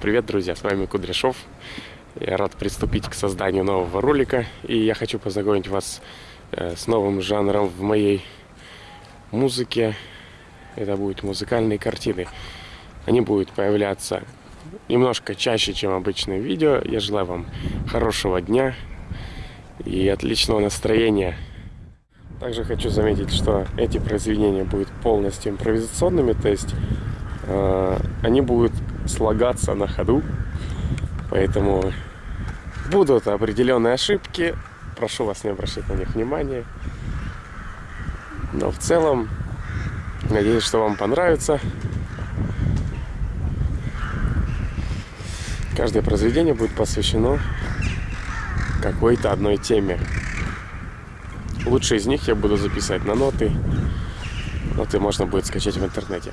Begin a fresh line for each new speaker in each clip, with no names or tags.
Привет, друзья, с вами Кудряшов. Я рад приступить к созданию нового ролика. И я хочу познакомить вас э, с новым жанром в моей музыке. Это будут музыкальные картины. Они будут появляться немножко чаще, чем обычные видео. Я желаю вам хорошего дня и отличного настроения. Также хочу заметить, что эти произведения будут полностью импровизационными, то есть э, они будут слагаться на ходу. Поэтому будут определенные ошибки. Прошу вас не обращать на них внимания. Но в целом, надеюсь, что вам понравится. Каждое произведение будет посвящено какой-то одной теме. Лучшие из них я буду записывать на ноты. Ноты можно будет скачать в интернете.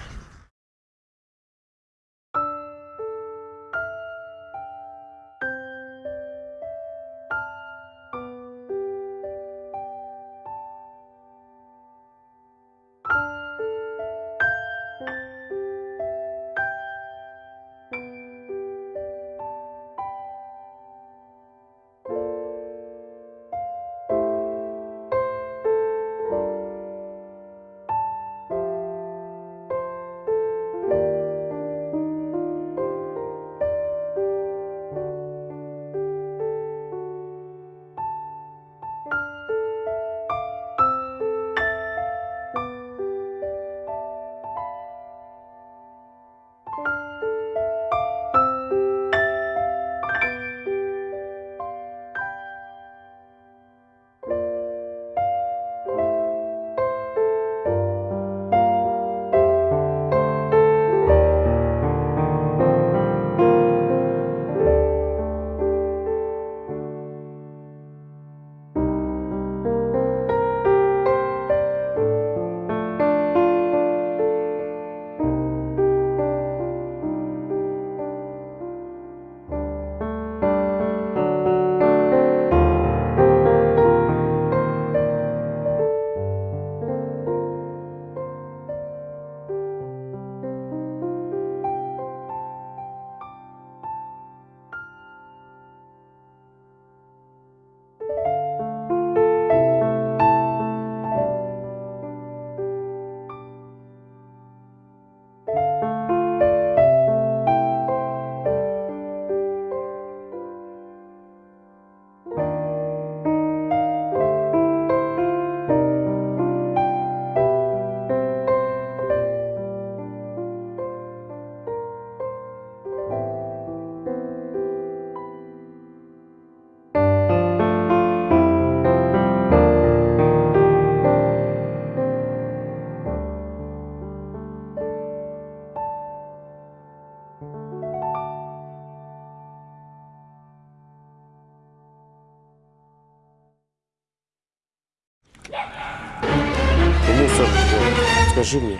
Скажи мне.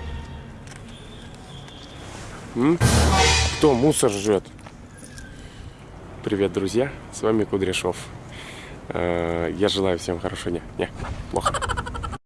М? Кто мусор жрет? Привет, друзья, с вами Кудряшов. Э, я желаю всем хорошего дня. Не, плохо.